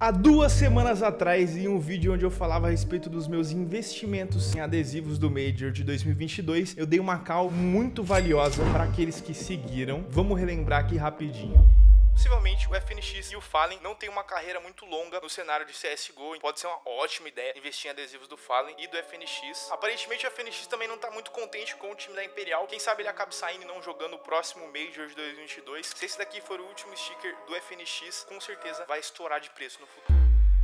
Há duas semanas atrás, em um vídeo onde eu falava a respeito dos meus investimentos em adesivos do Major de 2022, eu dei uma call muito valiosa para aqueles que seguiram. Vamos relembrar aqui rapidinho. Possivelmente o FNX e o Fallen não tem uma carreira muito longa no cenário de CSGO. Pode ser uma ótima ideia investir em adesivos do Fallen e do FNX. Aparentemente o FNX também não está muito contente com o time da Imperial. Quem sabe ele acabe saindo e não jogando o próximo Major de 2022. Se esse daqui for o último sticker do FNX, com certeza vai estourar de preço no futuro.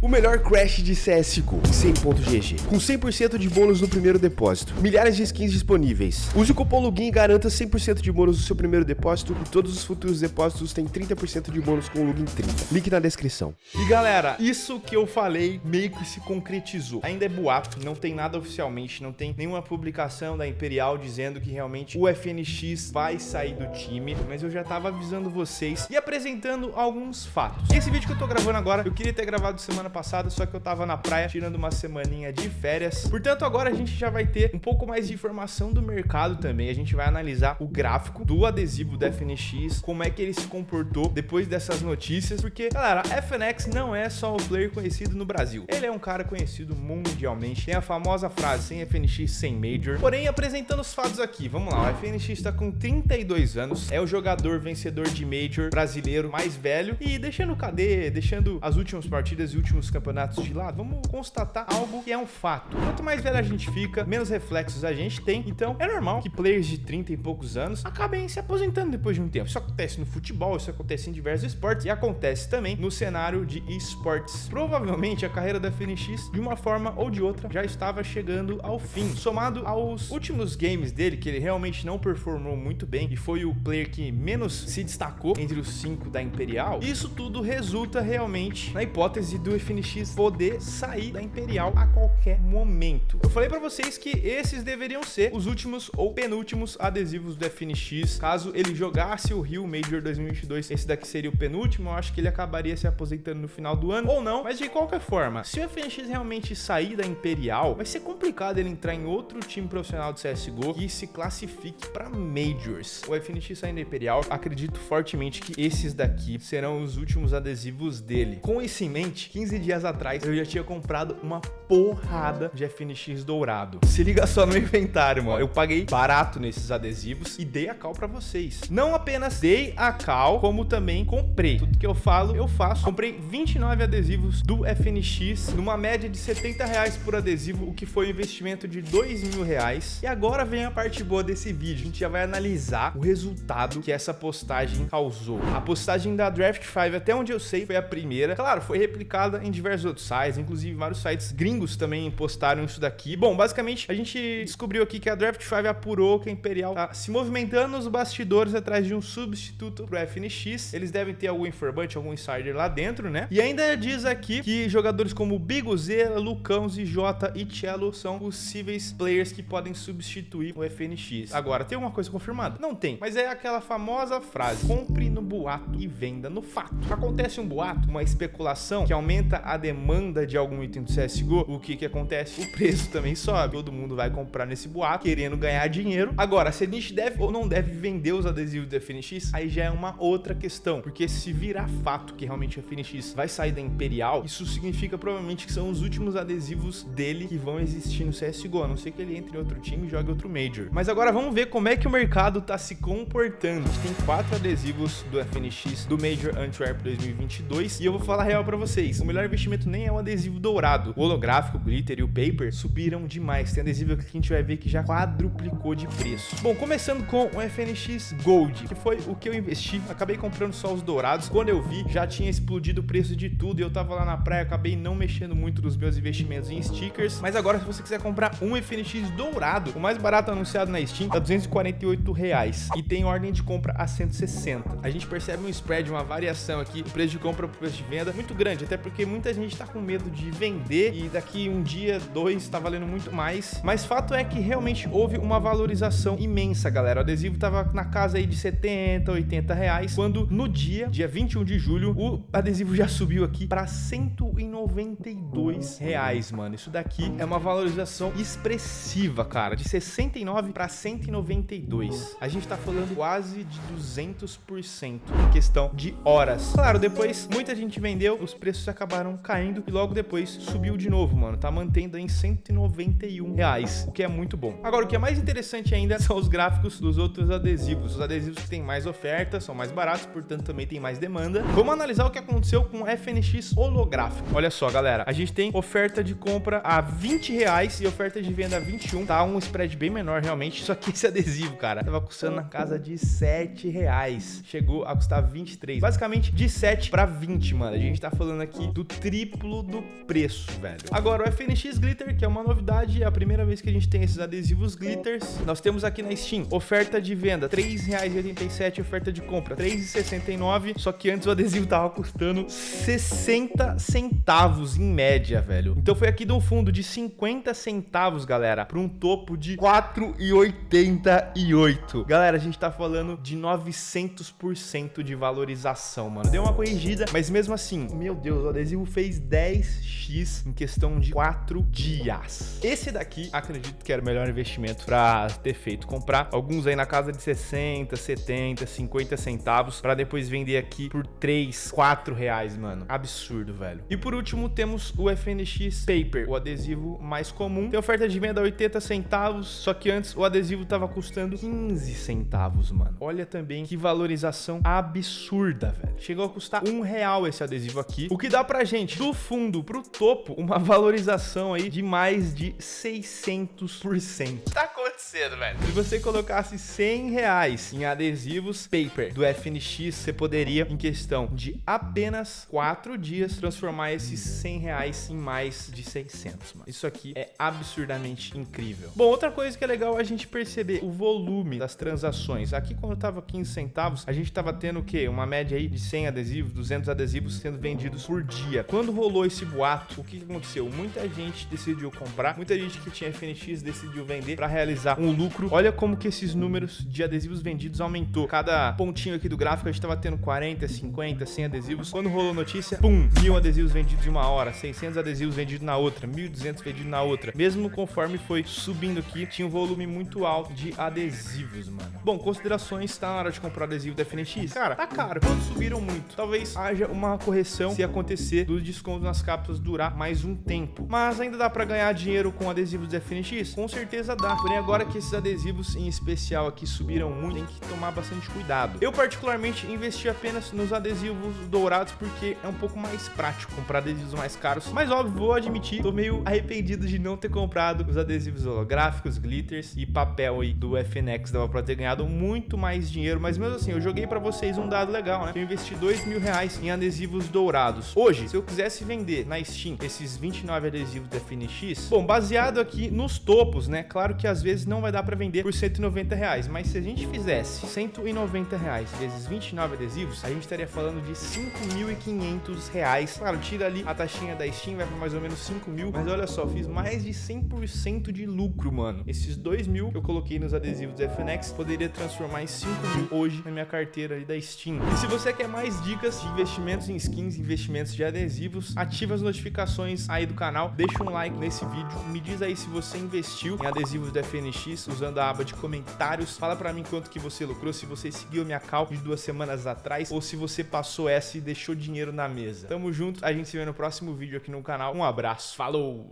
O melhor crash de CSGO, 100.gg, com 100% de bônus no primeiro depósito, milhares de skins disponíveis. Use o cupom LOGIN e garanta 100% de bônus no seu primeiro depósito e todos os futuros depósitos têm 30% de bônus com o LOGIN 30. Link na descrição. E galera, isso que eu falei meio que se concretizou. Ainda é boato, não tem nada oficialmente, não tem nenhuma publicação da Imperial dizendo que realmente o FNX vai sair do time, mas eu já tava avisando vocês e apresentando alguns fatos. Esse vídeo que eu tô gravando agora, eu queria ter gravado semana passada, só que eu tava na praia tirando uma semaninha de férias. Portanto, agora a gente já vai ter um pouco mais de informação do mercado também. A gente vai analisar o gráfico do adesivo da FNX, como é que ele se comportou depois dessas notícias, porque, galera, FNX não é só um player conhecido no Brasil. Ele é um cara conhecido mundialmente. Tem a famosa frase, sem FNX, sem Major. Porém, apresentando os fatos aqui, vamos lá. O FNX está com 32 anos, é o jogador vencedor de Major brasileiro mais velho e deixando o KD, deixando as últimas partidas e últimos campeonatos de lado, vamos constatar algo que é um fato. Quanto mais velho a gente fica, menos reflexos a gente tem. Então, é normal que players de 30 e poucos anos acabem se aposentando depois de um tempo. Isso acontece no futebol, isso acontece em diversos esportes e acontece também no cenário de esportes. Provavelmente a carreira da FNX, de uma forma ou de outra, já estava chegando ao fim. Somado aos últimos games dele, que ele realmente não performou muito bem e foi o player que menos se destacou entre os cinco da Imperial, isso tudo resulta realmente na hipótese do FNX poder sair da Imperial a qualquer momento. Eu falei para vocês que esses deveriam ser os últimos ou penúltimos adesivos do FNX. Caso ele jogasse o Rio Major 2022, esse daqui seria o penúltimo. Eu acho que ele acabaria se aposentando no final do ano ou não. Mas de qualquer forma, se o FNX realmente sair da Imperial, vai ser complicado ele entrar em outro time profissional de CSGO que se classifique para Majors. O FNX saindo da Imperial, acredito fortemente que esses daqui serão os últimos adesivos dele. Com isso em mente, 15 dias atrás eu já tinha comprado uma porrada de FNX dourado. Se liga só no inventário, mano. Eu paguei barato nesses adesivos e dei a cal pra vocês. Não apenas dei a cal, como também comprei. Tudo que eu falo, eu faço. Comprei 29 adesivos do FNX, numa média de 70 reais por adesivo, o que foi um investimento de 2 mil reais. E agora vem a parte boa desse vídeo. A gente já vai analisar o resultado que essa postagem causou. A postagem da Draft 5, até onde eu sei, foi a primeira. Claro, foi replicada em diversos outros sites, inclusive vários sites gringos também postaram isso daqui. Bom, basicamente, a gente descobriu aqui que a Draft 5 apurou que a Imperial tá se movimentando nos bastidores atrás de um substituto pro FNX. Eles devem ter algum informante, algum insider lá dentro, né? E ainda diz aqui que jogadores como Bigozera, Lucão, Jota e Cello são possíveis players que podem substituir o FNX. Agora, tem alguma coisa confirmada? Não tem, mas é aquela famosa frase, compre no boato e venda no fato. Acontece um boato, uma especulação que aumenta a demanda de algum item do CSGO, o que que acontece? O preço também sobe. Todo mundo vai comprar nesse boato, querendo ganhar dinheiro. Agora, se a gente deve ou não deve vender os adesivos do FNX, aí já é uma outra questão. Porque se virar fato que realmente o FNX vai sair da Imperial, isso significa provavelmente que são os últimos adesivos dele que vão existir no CSGO, a não ser que ele entre em outro time e jogue outro Major. Mas agora vamos ver como é que o mercado tá se comportando. A tem quatro adesivos do FNX do Major Antwerp 2022 e eu vou falar real para vocês. O melhor investimento nem é o adesivo dourado. O holográfico, o glitter e o paper subiram demais. Tem adesivo que a gente vai ver que já quadruplicou de preço. Bom, começando com o FNX Gold, que foi o que eu investi. Acabei comprando só os dourados. Quando eu vi, já tinha explodido o preço de tudo e eu tava lá na praia, acabei não mexendo muito nos meus investimentos em stickers. Mas agora, se você quiser comprar um FNX dourado, o mais barato anunciado na Steam tá 248 reais e tem ordem de compra a 160. A gente percebe um spread, uma variação aqui, o preço de compra pro preço de venda muito grande, até porque muita gente tá com medo de vender e daqui um dia, dois, tá valendo muito mais. Mas fato é que realmente houve uma valorização imensa, galera. O adesivo tava na casa aí de 70, 80 reais, quando no dia, dia 21 de julho, o adesivo já subiu aqui para 192 reais, mano. Isso daqui é uma valorização expressiva, cara, de 69 para 192. A gente tá falando quase de 200% em questão de horas. Claro, depois muita gente vendeu, os preços acabaram começaram caindo e logo depois subiu de novo, mano. Tá mantendo em 191 reais, o que é muito bom. Agora, o que é mais interessante ainda são os gráficos dos outros adesivos. Os adesivos que têm mais oferta, são mais baratos, portanto também tem mais demanda. Vamos analisar o que aconteceu com o FNX holográfico. Olha só, galera, a gente tem oferta de compra a 20 reais e oferta de venda a 21, tá? Um spread bem menor realmente, só que esse adesivo, cara, tava custando na casa de 7 reais. Chegou a custar 23. Basicamente de 7 para 20, mano. A gente tá falando aqui do triplo do preço, velho. Agora, o FNX Glitter, que é uma novidade, é a primeira vez que a gente tem esses adesivos glitters. Nós temos aqui na Steam oferta de venda R$ 3,87, oferta de compra R$ 3,69, só que antes o adesivo tava custando 60 centavos em média, velho. Então foi aqui de um fundo de 50 centavos, galera, para um topo de 4,88. Galera, a gente tá falando de 900% de valorização, mano. Deu uma corrigida, mas mesmo assim, meu Deus, o adesivo fez 10x em questão de 4 dias. Esse daqui, acredito que era o melhor investimento para ter feito. Comprar alguns aí na casa de 60, 70, 50 centavos para depois vender aqui por 3, 4 reais, mano. Absurdo, velho. E por último, temos o FNX Paper, o adesivo mais comum. Tem oferta de venda a 80 centavos, só que antes o adesivo tava custando 15 centavos, mano. Olha também que valorização absurda, velho. Chegou a custar um real esse adesivo aqui, o que dá pra gente, do fundo pro topo, uma valorização aí de mais de 600%. Tá acontecendo, velho? Se você colocasse 100 reais em adesivos paper do FNX, você poderia, em questão de apenas 4 dias, transformar esses 100 reais em mais de 600, mano. Isso aqui é absurdamente incrível. Bom, outra coisa que é legal a gente perceber o volume das transações. Aqui, quando tava 15 centavos, a gente tava tendo o quê? Uma média aí de 100 adesivos, 200 adesivos sendo vendidos por dia. Quando rolou esse boato, o que aconteceu? Muita gente decidiu comprar, muita gente que tinha FNX decidiu vender para realizar um lucro. Olha como que esses números de adesivos vendidos aumentou. Cada pontinho aqui do gráfico a gente tava tendo 40, 50, 100 adesivos. Quando rolou notícia, pum, mil adesivos vendidos em uma hora, 600 adesivos vendidos na outra, 1.200 vendidos na outra. Mesmo conforme foi subindo aqui, tinha um volume muito alto de adesivos, mano. Bom, considerações, tá na hora de comprar adesivo da FNX? Cara, tá caro. Quando subiram muito, talvez haja uma correção se acontecer do desconto nas cápsulas durar mais um tempo. Mas ainda dá para ganhar dinheiro com adesivos da FNX? Com certeza dá. Porém, agora que esses adesivos em especial aqui subiram muito, tem que tomar bastante cuidado. Eu particularmente investi apenas nos adesivos dourados porque é um pouco mais prático comprar adesivos mais caros. Mas óbvio, vou admitir, tô meio arrependido de não ter comprado os adesivos holográficos, glitters e papel aí do FNX. Dava pra ter ganhado muito mais dinheiro, mas mesmo assim, eu joguei pra vocês um dado legal, né? Eu investi dois mil reais em adesivos dourados. Hoje, se eu quisesse vender na Steam esses 29 adesivos FNX, bom, baseado aqui nos topos, né? Claro que às vezes não vai dar pra vender por 190 reais, mas se a gente fizesse 190 reais vezes 29 adesivos, a gente estaria falando de 5.500 reais. Claro, tira ali a taxinha da Steam, vai pra mais ou menos 5 mil, mas olha só, fiz mais de 100% de lucro, mano. Esses 2 mil que eu coloquei nos adesivos da FNX, poderia transformar em 5 mil hoje na minha carteira ali da Steam. E se você quer mais dicas de investimentos em skins, investimentos de adesivos, ativa as notificações aí do canal, deixa um like nesse vídeo, me diz aí se você investiu em adesivos da FNX usando a aba de comentários, fala pra mim quanto que você lucrou, se você seguiu minha call de duas semanas atrás ou se você passou essa e deixou dinheiro na mesa. Tamo junto, a gente se vê no próximo vídeo aqui no canal. Um abraço, falou!